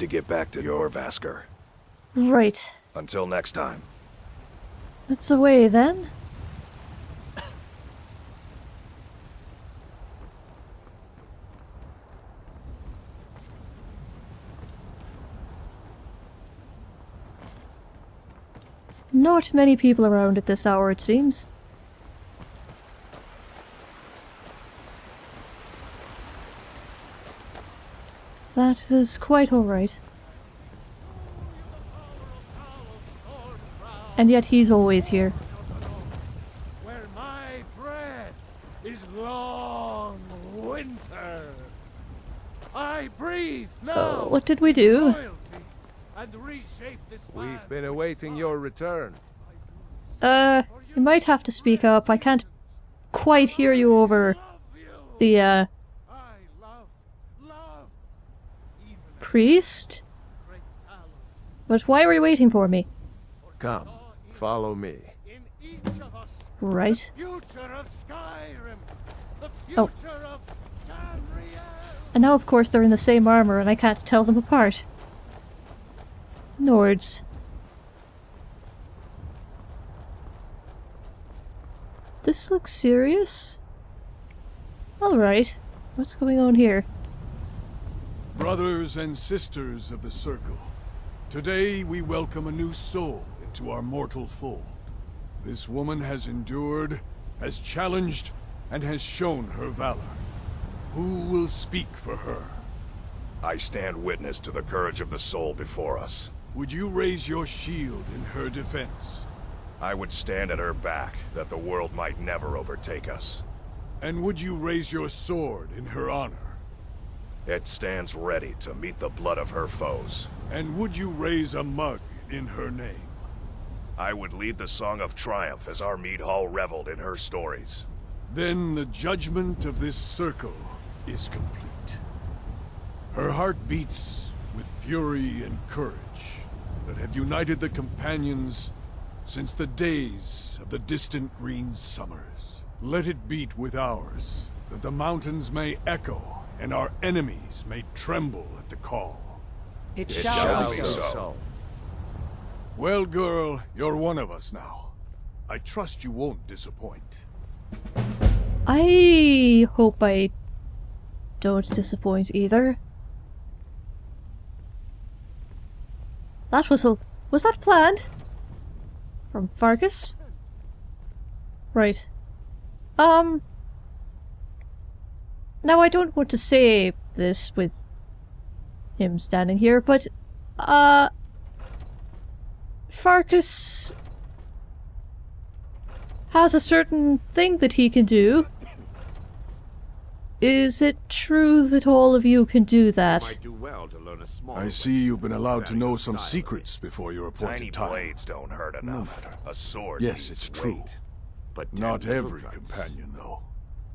Need to get back to Jorvaskr. Right. Until next time. It's away then. Not many people around at this hour, it seems. That is quite alright. And yet he's always here. Where my bread is long winter. I breathe now. Oh, what did we do? and reshape this We've been awaiting your return. Uh, you might have to speak up. I can't quite hear you over the, uh, I love, love, even priest? But why are you waiting for me? Come, follow me. In each of us, Right. future of Skyrim, the Oh. future of Tamriel. And now, of course, they're in the same armor and I can't tell them apart. Nords. This looks serious. Alright. What's going on here? Brothers and sisters of the Circle, today we welcome a new soul into our mortal fold. This woman has endured, has challenged, and has shown her valor. Who will speak for her? I stand witness to the courage of the soul before us. Would you raise your shield in her defense? I would stand at her back, that the world might never overtake us. And would you raise your sword in her honor? It stands ready to meet the blood of her foes. And would you raise a mug in her name? I would lead the song of triumph as our mead hall reveled in her stories. Then the judgment of this circle is complete. Her heart beats with fury and courage that have united the companions since the days of the distant green summers. Let it beat with ours, that the mountains may echo and our enemies may tremble at the call. It, It shall, shall be be so. so. Well, girl, you're one of us now. I trust you won't disappoint. I hope I don't disappoint either. That was a... Was that planned? From Farkas? Right. Um... Now I don't want to say this with him standing here, but... Uh... Farkas has a certain thing that he can do. Is it true that all of you can do that? Do well to learn a small. I see you've been allowed to know some style. secrets before your appointed Tiny time. blades don't hurt enough. matter. A sword Yes, needs it's true. but Not every companion, though.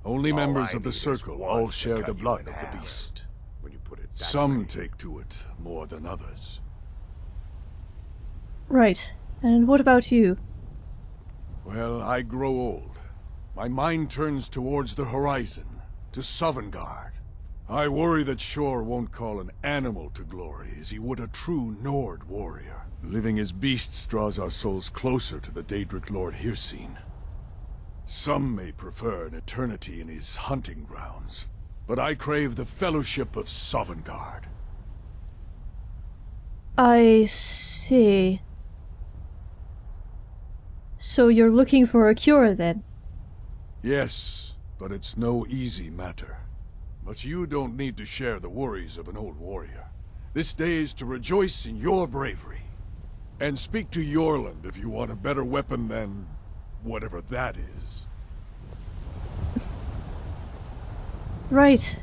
Only All members I of the Circle all share the blood of the beast. When you put it that Some way. take to it more than others. Right. And what about you? Well, I grow old. My mind turns towards the horizon, to Sovngarde. I worry that Shor won't call an animal to glory as he would a true Nord warrior. Living as beasts draws our souls closer to the Daedric Lord Hircine. Some may prefer an eternity in his hunting grounds, but I crave the fellowship of Sovngarde. I see. So you're looking for a cure then? Yes, but it's no easy matter. But you don't need to share the worries of an old warrior. This day is to rejoice in your bravery. And speak to Eorlund if you want a better weapon than... whatever that is. Right.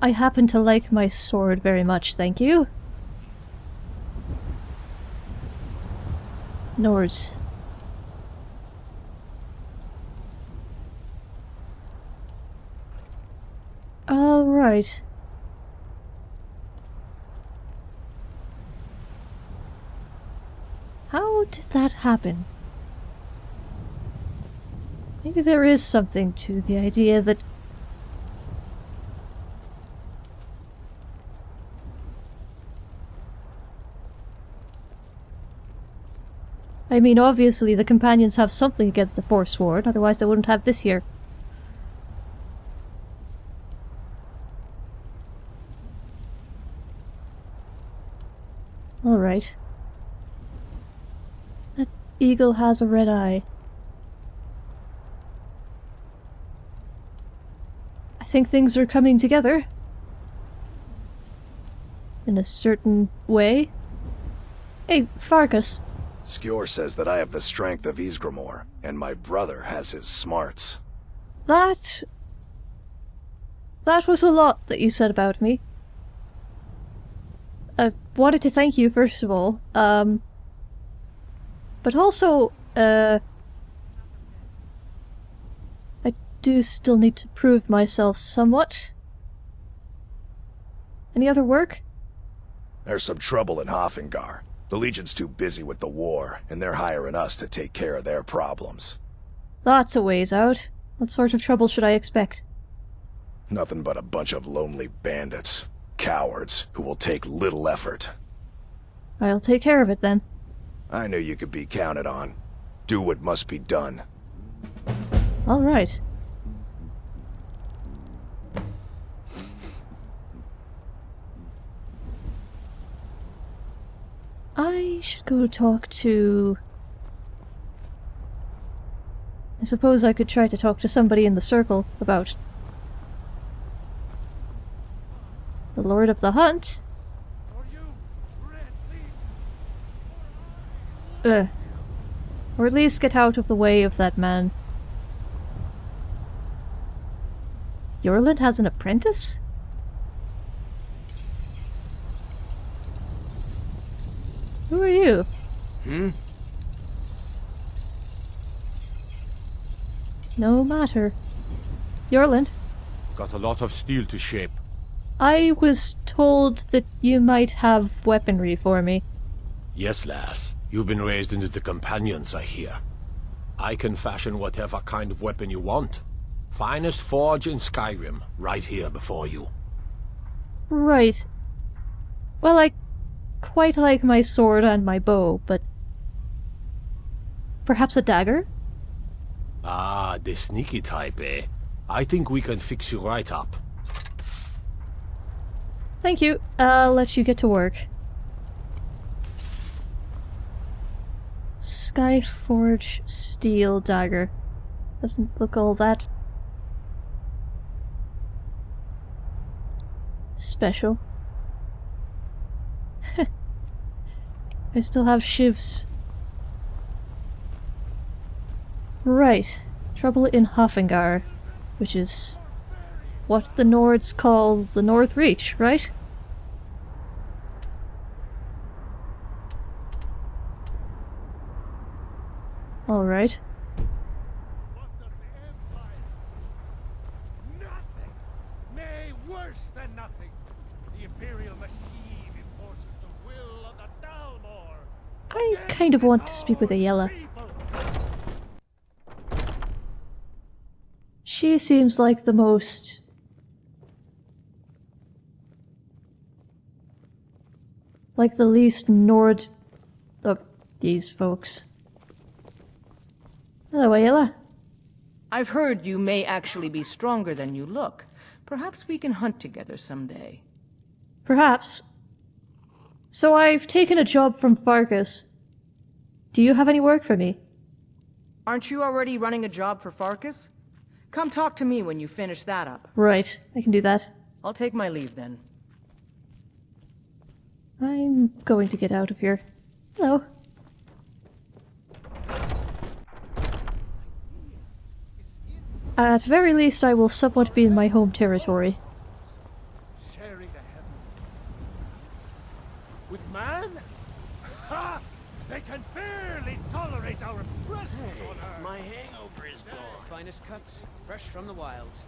I happen to like my sword very much, thank you. Nords. Alright. How did that happen? Maybe there is something to the idea that I mean, obviously the companions have something against the Forsworn, otherwise they wouldn't have this here. Eagle has a red eye. I think things are coming together. In a certain way. Hey, Farkas. Skjor says that I have the strength of Ysgramor, and my brother has his smarts. That... That was a lot that you said about me. I wanted to thank you, first of all. Um... But also, uh... I do still need to prove myself somewhat. Any other work? There's some trouble in Haafingar. The Legion's too busy with the war, and they're hiring us to take care of their problems. That's a ways out. What sort of trouble should I expect? Nothing but a bunch of lonely bandits. Cowards, who will take little effort. I'll take care of it then. I knew you could be counted on. Do what must be done. Alright. I should go talk to... I suppose I could try to talk to somebody in the circle about... The Lord of the Hunt? For you, Red Legion. Ugh. Or at least get out of the way of that man. Eorlund has an apprentice? Who are you? Hmm? No matter. Eorlund, Got a lot of steel to shape. I was told that you might have weaponry for me. Yes, lass. You've been raised into the companions, I hear. I can fashion whatever kind of weapon you want. Finest forge in Skyrim, right here before you. Right. Well, I quite like my sword and my bow, but... Perhaps a dagger? Ah, the sneaky type, eh? I think we can fix you right up. Thank you. I'll let you get to work. Skyforge steel dagger. Doesn't look all that special. I still have shivs. Right. Trouble in Haafingar, which is what the Nords call the North Reach, right? Alright. What does the Empire? Nothing! Nay, worse than nothing! The Imperial machine enforces the will of the Thalmor! I kind of want to speak with Ayala. She seems like the most... Like the least Nord of these folks. Hello, Ayala. I've heard you may actually be stronger than you look. Perhaps we can hunt together someday. Perhaps. So I've taken a job from Farkas. Do you have any work for me? Aren't you already running a job for Farkas? Come talk to me when you finish that up. Right, I can do that. I'll take my leave then. I'm going to get out of here. Hello. At very least, I will somewhat be in my home territory. Sharing the heaven. With man? Ha! They can barely tolerate our presence on Earth! My hangover is gone. Finest cuts, fresh from the wilds.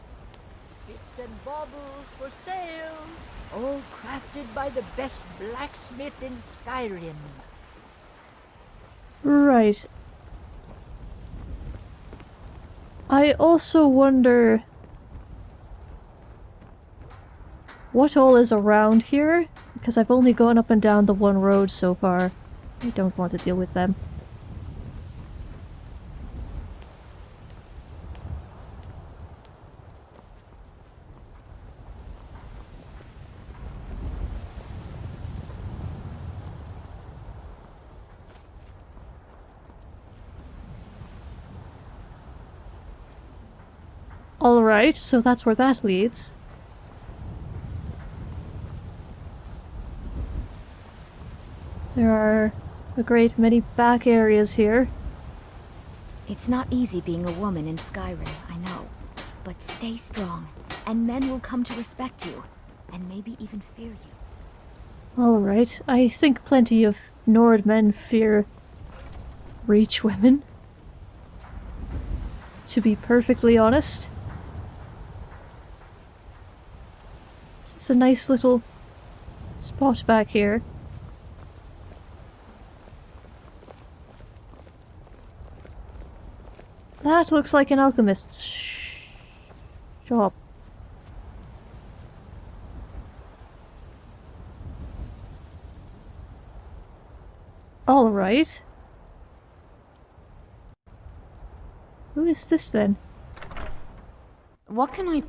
Bits and baubles for sale, all crafted by the best blacksmith in Skyrim. Right. I also wonder what all is around here, because I've only gone up and down the one road so far. I don't want to deal with them. Alright, so that's where that leads. There are a great many back areas here. It's not easy being a woman in Skyrim, I know. But stay strong, and men will come to respect you, and maybe even fear you. Alright, I think plenty of Nord men fear Reach women. To be perfectly honest. Is a nice little spot back here. That looks like an alchemist's sh shop. All right. Who is this then? What can I...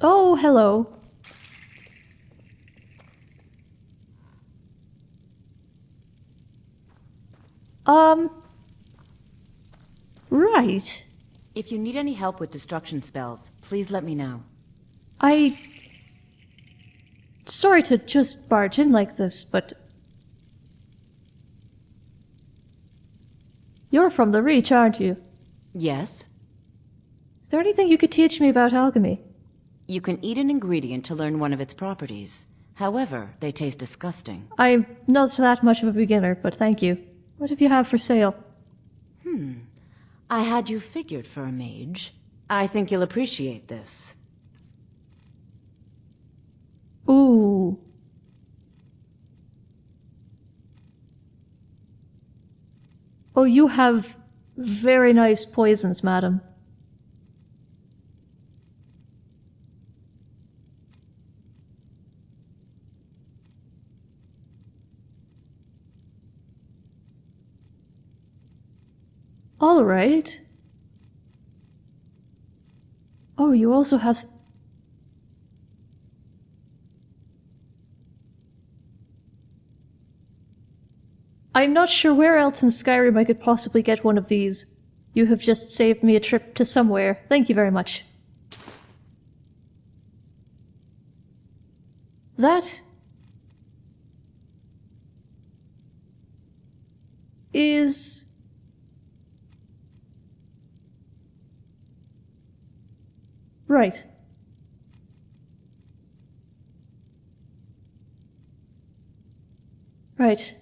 Oh, hello. Um... Right. If you need any help with destruction spells, please let me know. I... Sorry to just barge in like this, but... You're from the Reach, aren't you? Yes? Is there anything you could teach me about alchemy? You can eat an ingredient to learn one of its properties. However, they taste disgusting. I'm not that much of a beginner, but thank you. What have you have for sale? Hmm. I had you figured for a mage. I think you'll appreciate this. Ooh. Oh, you have very nice poisons, madam. All right. Oh, you also have... I'm not sure where else in Skyrim I could possibly get one of these. You have just saved me a trip to somewhere. Thank you very much. That... is... Right. Right.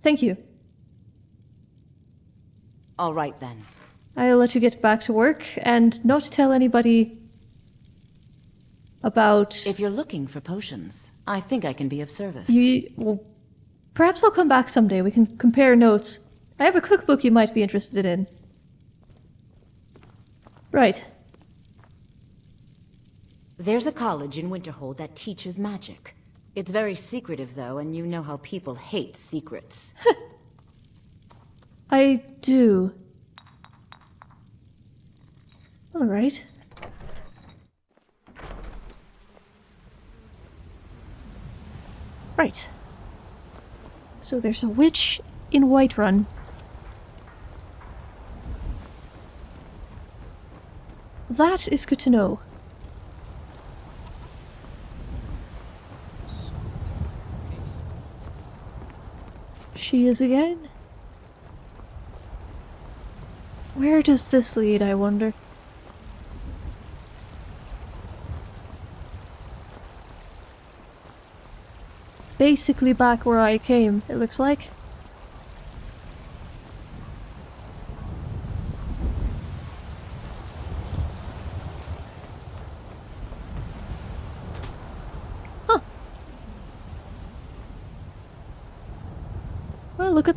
Thank you. All right then. I'll let you get back to work and not tell anybody about If you're looking for potions, I think I can be of service. you. Well, perhaps I'll come back someday. We can compare notes. I have a cookbook you might be interested in. Right. There's a college in Winterhold that teaches magic. It's very secretive, though, and you know how people hate secrets. I do. All right. Right. So there's a witch in Whiterun. That is good to know. She is again? Where does this lead, I wonder? Basically back where I came, it looks like.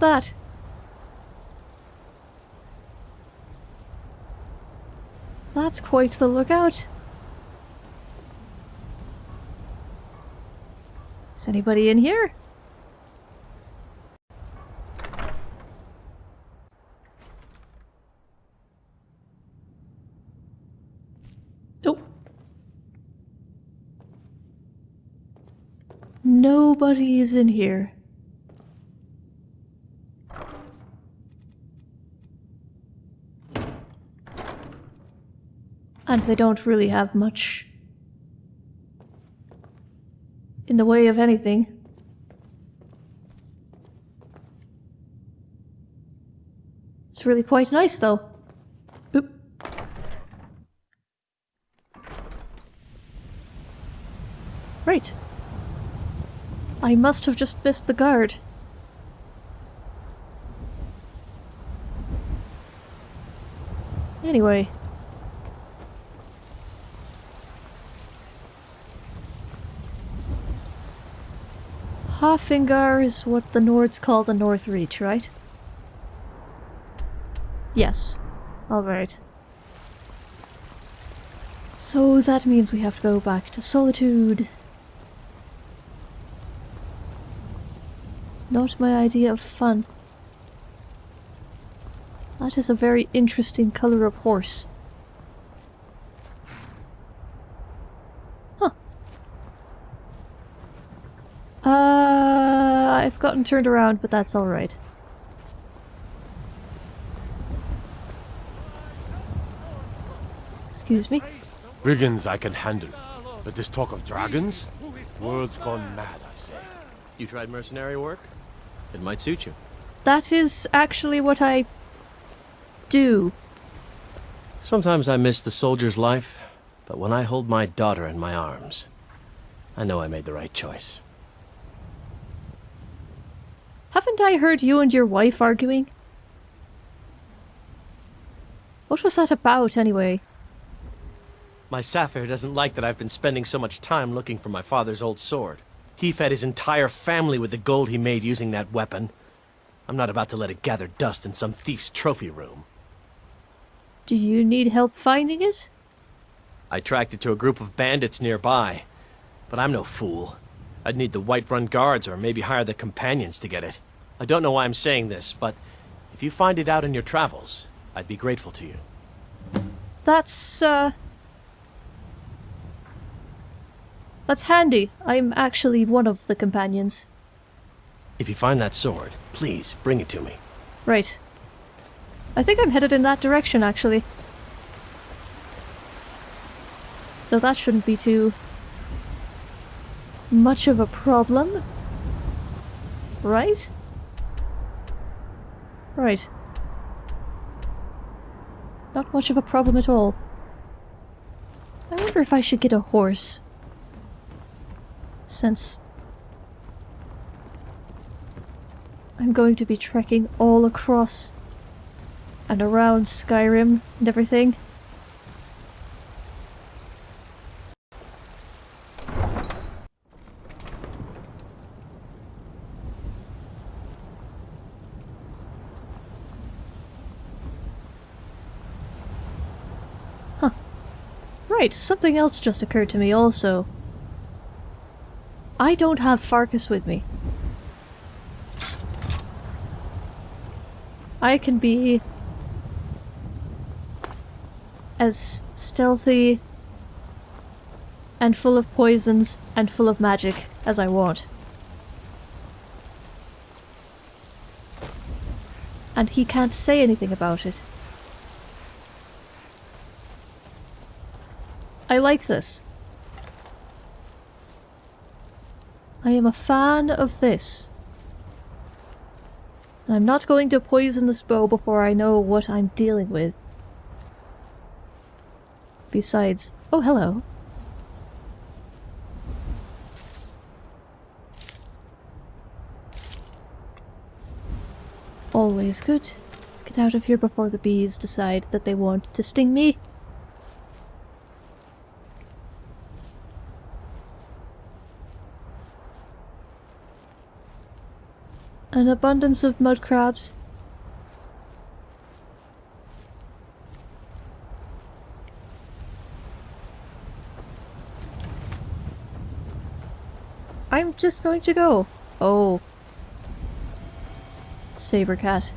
That. That's quite the lookout. Is anybody in here? Nope. Nobody is in here. They don't really have much in the way of anything. It's really quite nice, though. Oop. Right. I must have just missed the guard. Anyway. Haafingar is what the Nords call the North Reach, right? Yes. Alright. So that means we have to go back to Solitude. Not my idea of fun. That is a very interesting color of horse. Huh. Uh, I've gotten turned around, but that's alright. Excuse me? Brigands I can handle, but this talk of dragons? World's gone mad, I say. You tried mercenary work? It might suit you. That is actually what I do. Sometimes I miss the soldier's life, but when I hold my daughter in my arms, I know I made the right choice. Haven't I heard you and your wife arguing? What was that about, anyway? My Saffir doesn't like that I've been spending so much time looking for my father's old sword. He fed his entire family with the gold he made using that weapon. I'm not about to let it gather dust in some thief's trophy room. Do you need help finding it? I tracked it to a group of bandits nearby. But I'm no fool. I'd need the Whiterun guards or maybe hire the companions to get it. I don't know why I'm saying this, but if you find it out in your travels, I'd be grateful to you. That's, uh... That's handy. I'm actually one of the companions. If you find that sword, please bring it to me. Right. I think I'm headed in that direction, actually. So that shouldn't be too much of a problem. Right? Right. Not much of a problem at all. I wonder if I should get a horse. Since I'm going to be trekking all across and around Skyrim and everything. Right, something else just occurred to me also. I don't have Farkas with me. I can be as stealthy and full of poisons and full of magic as I want. And he can't say anything about it. I like this. I am a fan of this. I'm not going to poison this bow before I know what I'm dealing with. Besides... Oh, hello. Always good. Let's get out of here before the bees decide that they want to sting me. An abundance of mud crabs. I'm just going to go. Oh. Saber cat.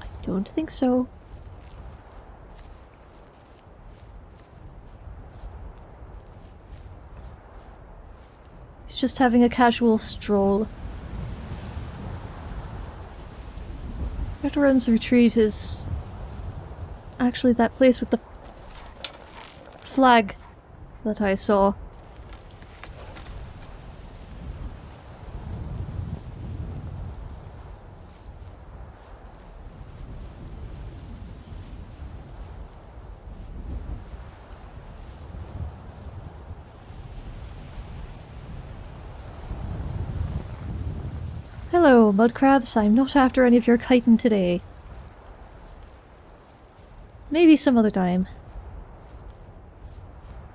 I don't think so. Just having a casual stroll. Veterans Retreat is actually that place with the flag that I saw. Hello, mudcrabs. I'm not after any of your chitin today. Maybe some other time.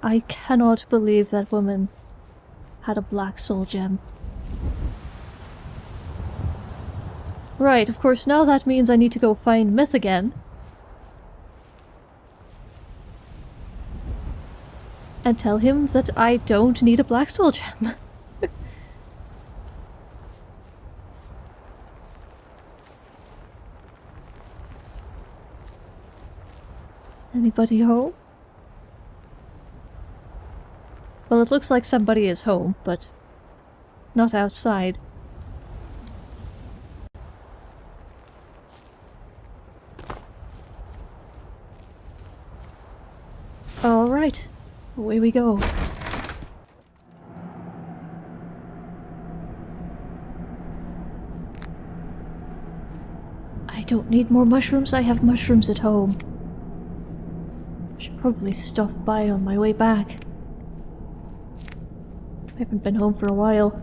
I cannot believe that woman had a black soul gem. Right, of course now that means I need to go find Myth again. And tell him that I don't need a black soul gem. Anybody home? Well, it looks like somebody is home, but not outside. Alright, away we go. I don't need more mushrooms, I have mushrooms at home. Should probably stop by on my way back. I haven't been home for a while.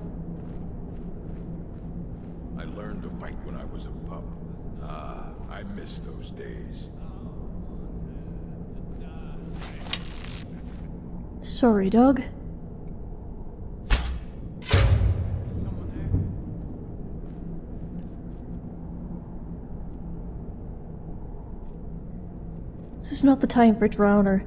I learned to fight when I was a pup. Ah, I miss those days. Sorry, dog. Not the time for Drowner.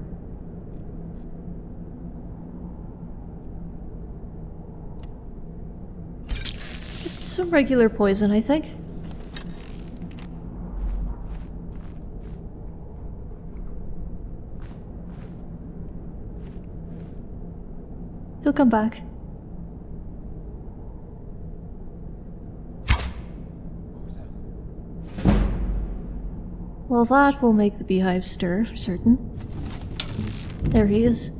Just some regular poison, I think. He'll come back. Well, that will make the beehive stir for certain. There he is.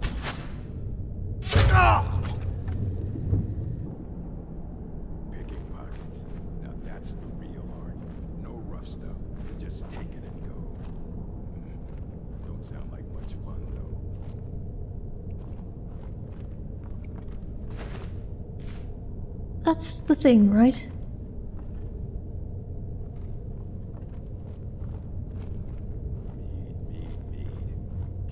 Picking pockets. Now that's the real art. No rough stuff. Just take it and go. Hmm. Don't sound like much fun, though. That's the thing, right? Mead, mead, mead.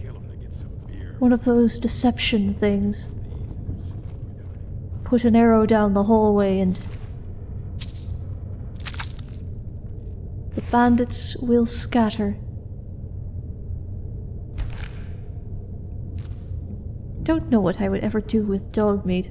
Kill him to get some beer. One of those deception things. Put an arrow down the hallway and... The bandits will scatter. Don't know what I would ever do with dog meat.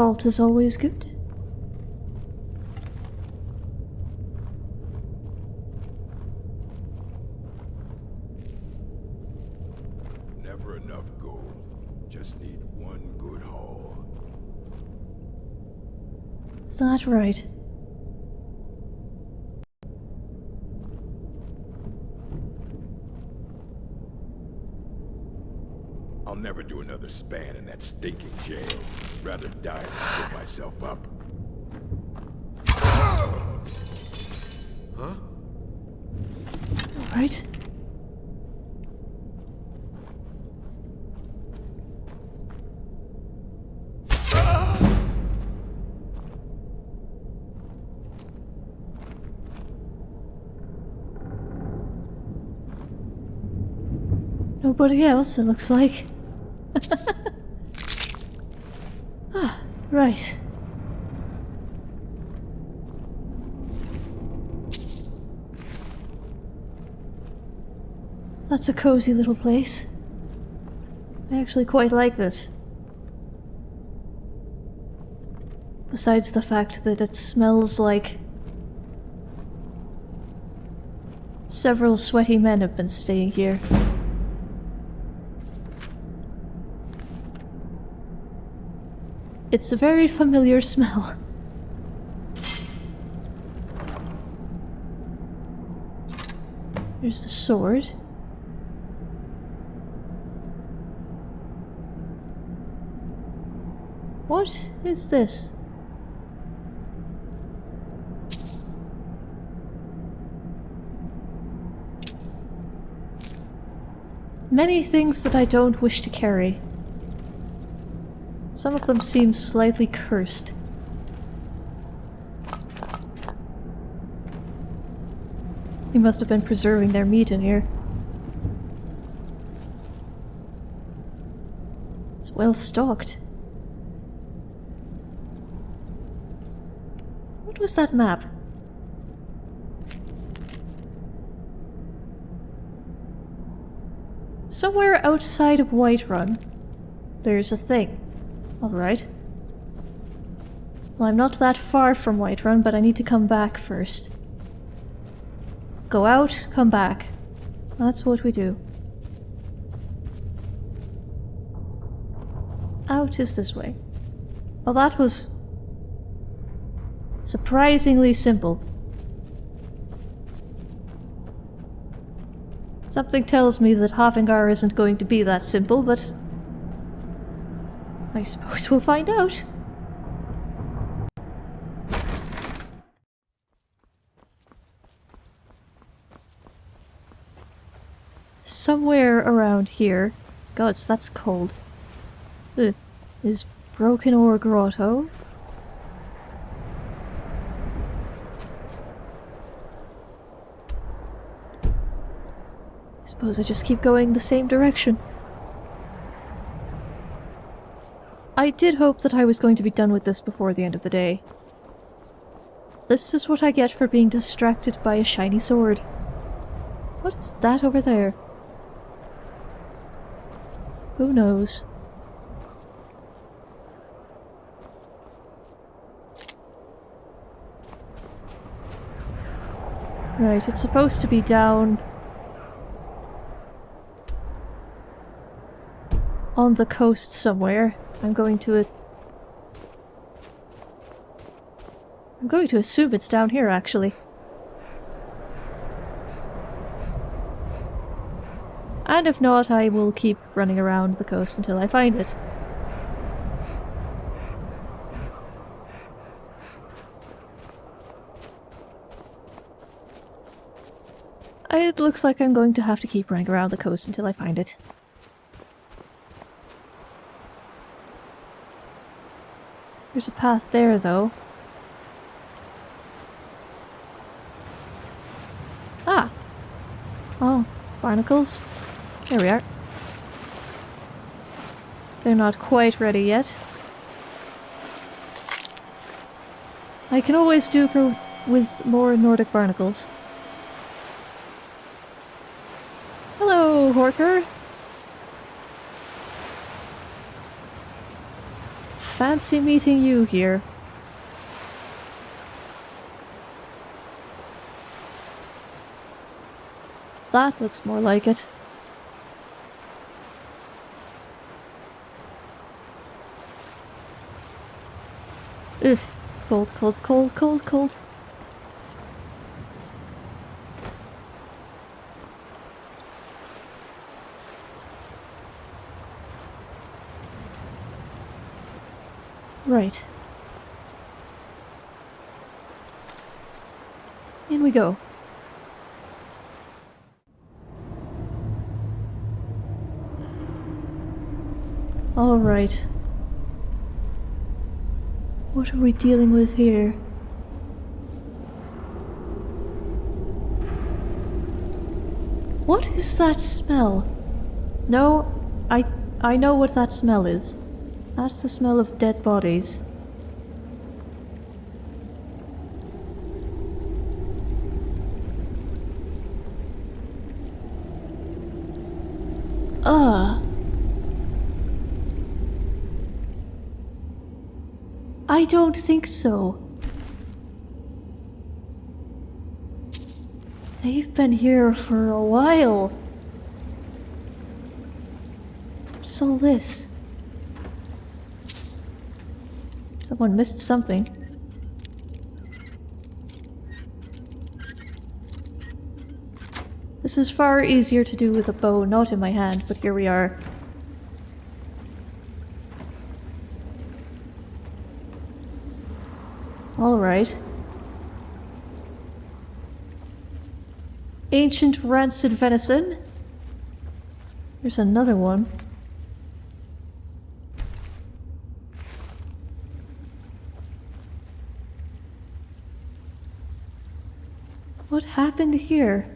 Salt is always good. Never enough gold. Just need one good haul. Is that right? I'll never do another span in that stinking jail. Rather die than give myself up. Huh? Right? Nobody else, it looks like. ah, right. That's a cozy little place. I actually quite like this. Besides the fact that it smells like... Several sweaty men have been staying here. It's a very familiar smell. There's the sword. What is this? Many things that I don't wish to carry. Some of them seem slightly cursed. He must have been preserving their meat in here. It's well stocked. Was that map? Somewhere outside of Whiterun, there's a thing. Alright. Well, I'm not that far from Whiterun, but I need to come back first. Go out, come back. That's what we do. Out is this way. Well, that was... surprisingly simple. Something tells me that Haafingar isn't going to be that simple, but... I suppose we'll find out. Somewhere around here... Gods, that's cold. Ugh. Is Broken Oar Grotto? Suppose I just keep going the same direction. I did hope that I was going to be done with this before the end of the day. This is what I get for being distracted by a shiny sword. What is that over there? Who knows? Right, it's supposed to be down on the coast somewhere. I'm going to... I'm going to assume it's down here, actually. And if not, I will keep running around the coast until I find it. It looks like I'm going to have to keep running around the coast until I find it. There's a path there, though. Ah! Oh, barnacles. There we are. They're not quite ready yet. I can always do for with more Nordic barnacles. Hello, Horker. Fancy meeting you here. That looks more like it. Ugh. Cold, cold, cold, cold, cold. Right. In we go. Alright. What are we dealing with here? What is that smell? No, I I know what that smell is. That's the smell of dead bodies. Uh. I don't think so. They've been here for a while. What's all this? Someone missed something. This is far easier to do with a bow not in my hand, but here we are. Alright. Ancient rancid venison. There's another one. What happened here?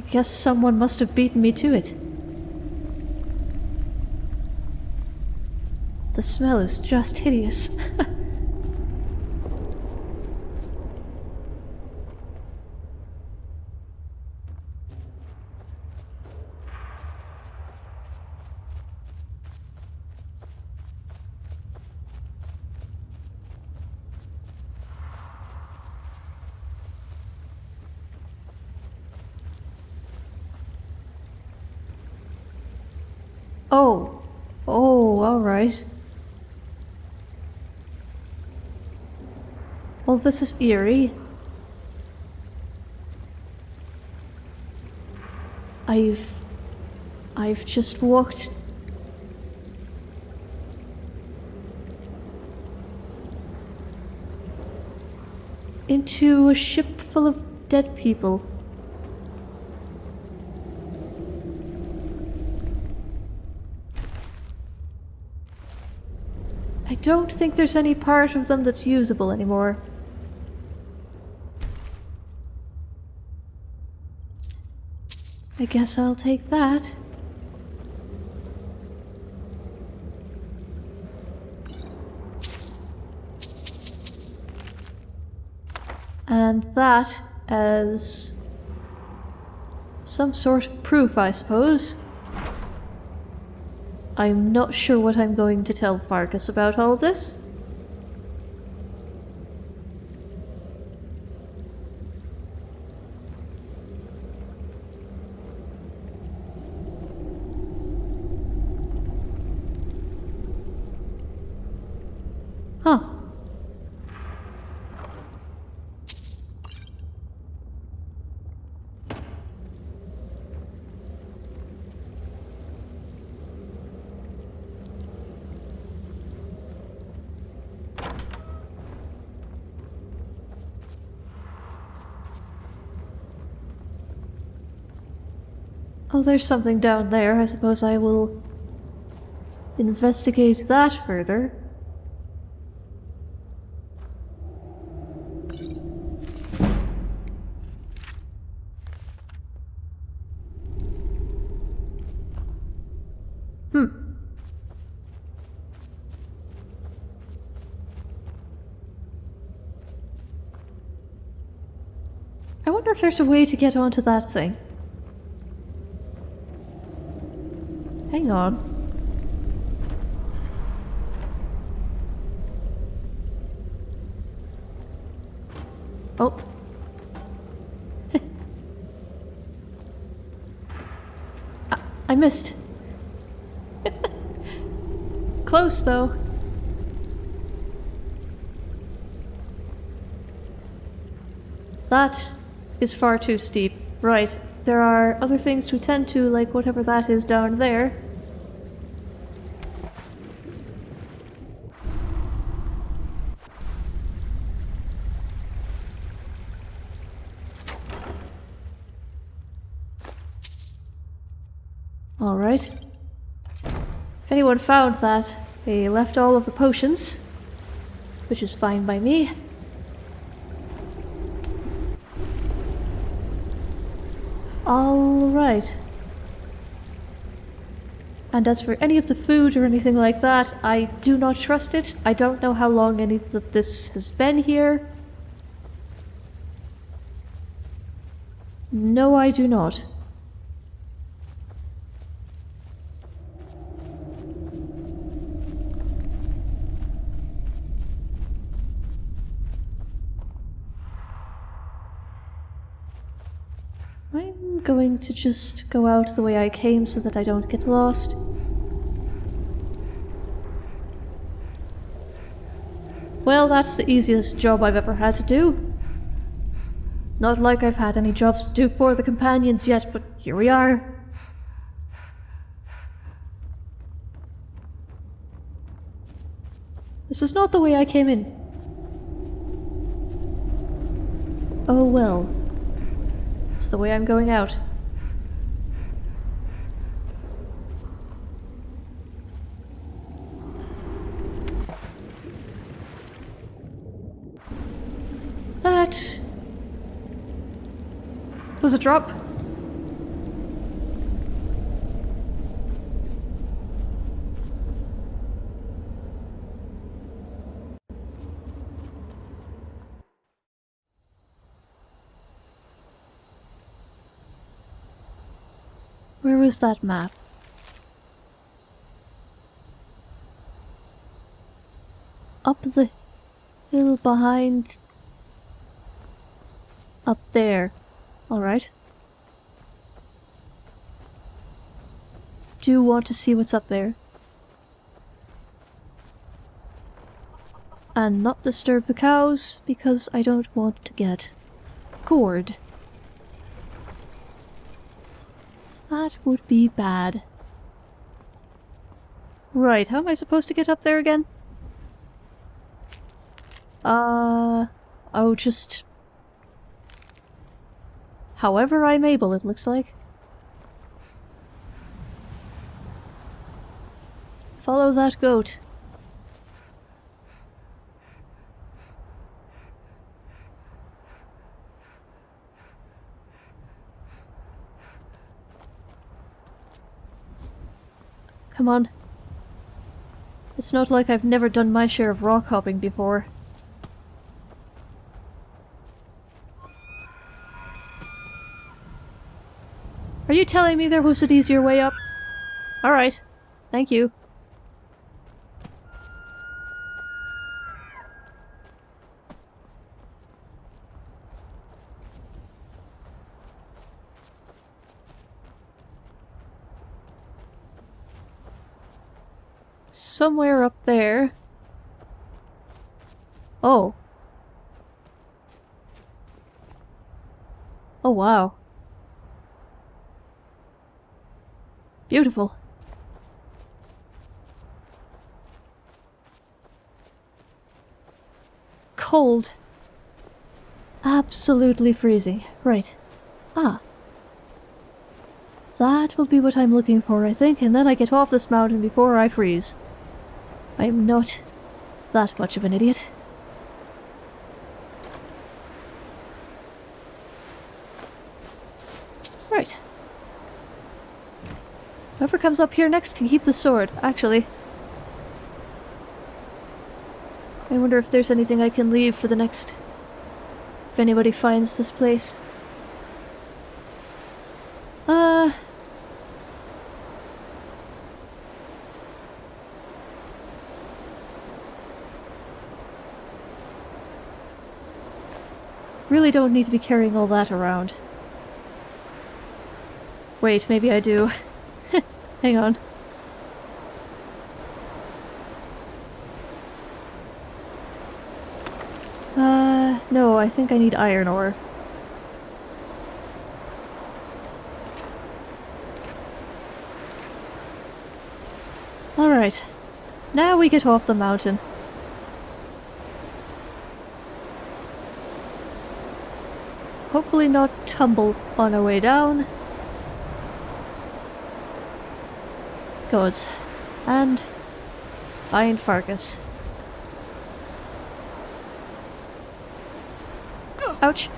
I guess someone must have beaten me to it. The smell is just hideous. oh. Oh, alright. Well, this is eerie. I've... I've just walked... into a ship full of dead people. Don't think there's any part of them that's usable anymore. I guess I'll take that. And that as some sort of proof, I suppose. I'm not sure what I'm going to tell Farkas about all this. Huh. Oh, there's something down there. I suppose I will investigate that further. Hmm. I wonder if there's a way to get onto that thing. Hang on. Oh. I, I missed. Close, though. That is far too steep. Right. There are other things to attend to, like whatever that is down there. Alright. If anyone found that, they left all of the potions, which is fine by me. Alright. And as for any of the food or anything like that, I do not trust it. I don't know how long any of this has been here. No, I do not. I'm going to just go out the way I came so that I don't get lost. Well, that's the easiest job I've ever had to do. Not like I've had any jobs to do for the companions yet, but here we are. This is not the way I came in. Oh well. It's the way I'm going out. That was a drop. Where was that map? Up the hill behind... Up there. Alright. Do want to see what's up there. And not disturb the cows, because I don't want to get gored. That would be bad. Right, how am I supposed to get up there again? Uh... Oh, just... However I'm able, it looks like. Follow that goat. Come on. It's not like I've never done my share of rock hopping before. Are you telling me there was an easier way up? Alright. Thank you. Somewhere up there. Oh. Oh wow. Beautiful. Cold. Absolutely freezing. Right. Ah. That will be what I'm looking for, I think, and then I get off this mountain before I freeze. I'm not that much of an idiot. Right. Whoever comes up here next can keep the sword, actually. I wonder if there's anything I can leave for the next... If anybody finds this place. Uh... Really don't need to be carrying all that around. Wait, maybe I do. Hang on. Uh, no, I think I need iron ore. Alright. Now we get off the mountain. Hopefully not tumble on our way down. Good. And find Farkas. Ouch.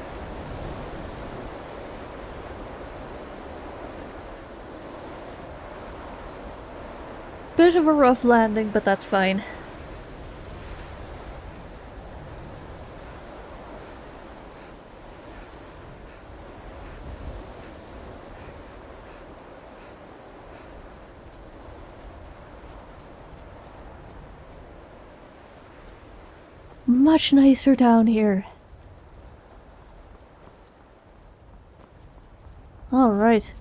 Bit of a rough landing, but that's fine. Much nicer down here. Alright.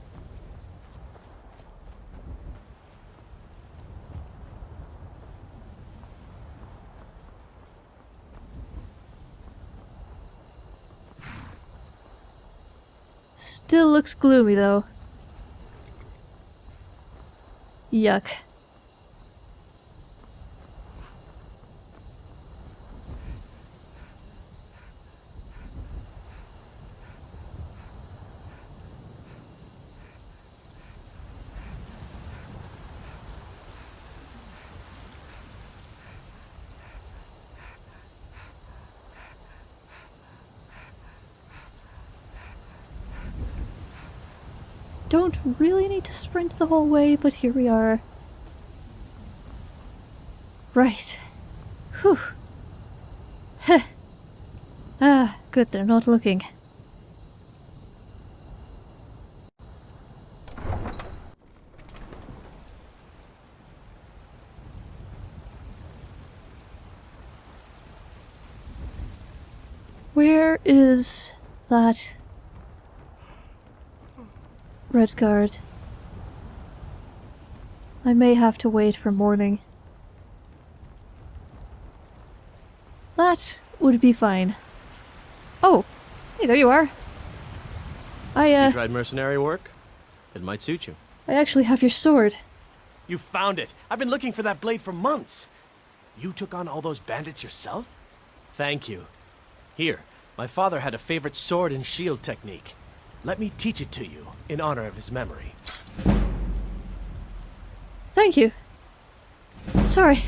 Still looks gloomy though. Yuck. Don't really need to sprint the whole way, but here we are. Right. Whew. Heh. Ah, good, they're not looking. Where is that Redguard? I may have to wait for morning. That would be fine. Oh, hey, there you are. I, uh, You tried mercenary work? It might suit you. I actually have your sword. You found it! I've been looking for that blade for months! You took on all those bandits yourself? Thank you. Here, my father had a favorite sword and shield technique. Let me teach it to you, in honor of his memory. Thank you. Sorry,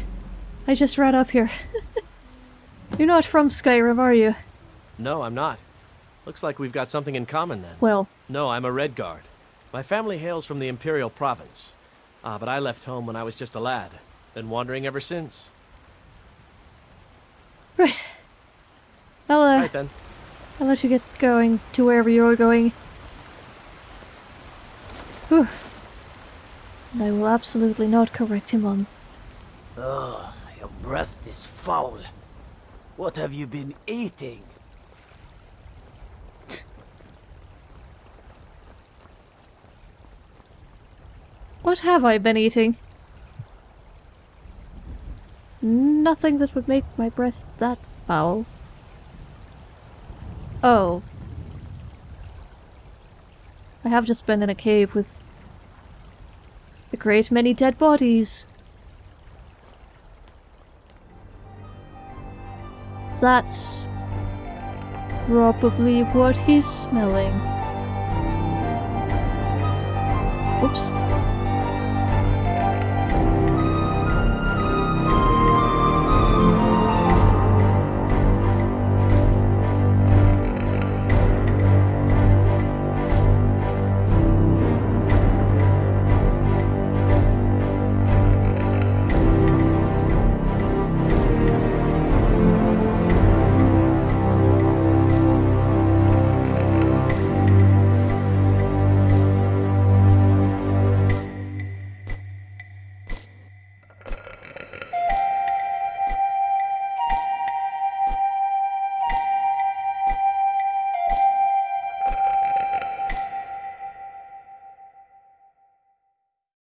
I just ran up here. You're not from Skyrim, are you? No, I'm not. Looks like we've got something in common then. Well, No, I'm a Redguard. My family hails from the Imperial Province. Ah, but I left home when I was just a lad. Been wandering ever since. right. I'll, uh, Right then. Let you get going to wherever you're going. Whew. And I will absolutely not correct him on. Ugh, your breath is foul. What have you been eating? What have I been eating? Nothing that would make my breath that foul. Oh. I have just been in a cave with a great many dead bodies. That's probably what he's smelling. Whoops.